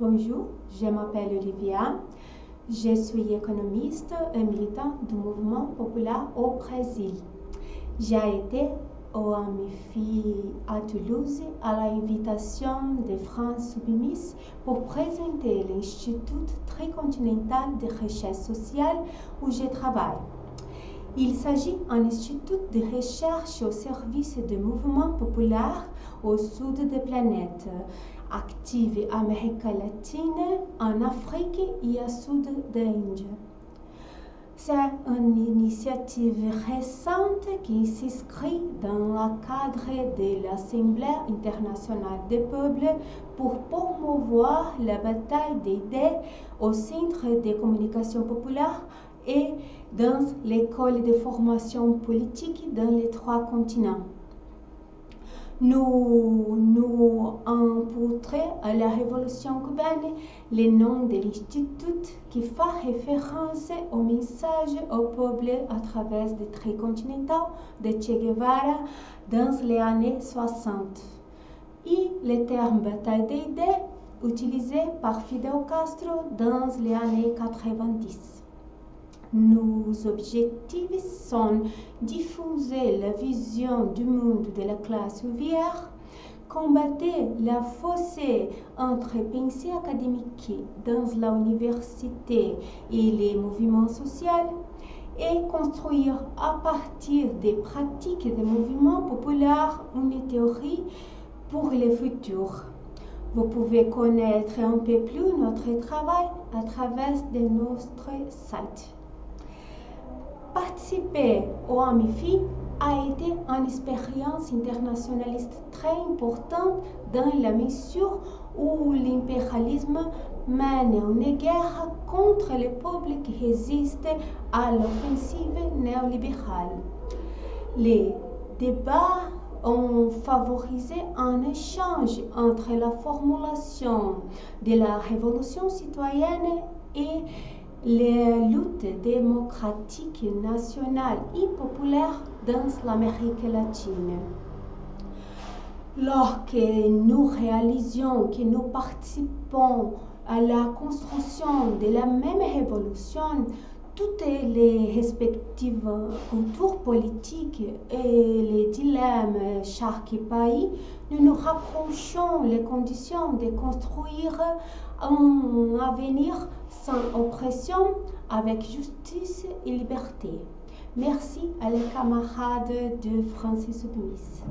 Bonjour, je m'appelle Olivia. Je suis économiste et militant du mouvement populaire au Brésil. J'ai été au AMIFI à Toulouse à l'invitation de France Soubimis pour présenter l'Institut tricontinental de recherche sociale où je travaille. Il s'agit d'un institut de recherche au service des mouvements populaires au sud de la planète, en Amérique latine, en Afrique et au sud de l'Inde. C'est une initiative récente qui s'inscrit dans le cadre de l'Assemblée internationale des peuples pour promouvoir la bataille d'idées au Centre de communication populaire et dans l'école de formation politique dans les trois continents. Nous, nous portrait à la révolution cubaine le nom de l'institut qui fait référence au message au peuple à travers des traits continentaux de Che Guevara dans les années 60 et le terme bataille d'idées utilisé par Fidel Castro dans les années 90. Nos objectifs sont diffuser la vision du monde de la classe ouvrière, combattre la fossée entre pensée académique dans l'université et les mouvements sociaux et construire à partir des pratiques des mouvements populaires une théorie pour le futur. Vous pouvez connaître un peu plus notre travail à travers notre site. Participer au AMIFI a été une expérience internationaliste très importante dans la mesure où l'impérialisme mène une guerre contre les peuples qui résistent à l'offensive néolibérale. Les débats ont favorisé un échange entre la formulation de la révolution citoyenne et les luttes démocratiques nationales et populaires dans l'Amérique latine. Lorsque nous réalisions que nous participons à la construction de la même révolution, toutes les respectives cultures politiques et les dilemmes chaque pays, nous nous rapprochons les conditions de construire un avenir sans oppression, avec justice et liberté. Merci à les camarades de Francis Smith.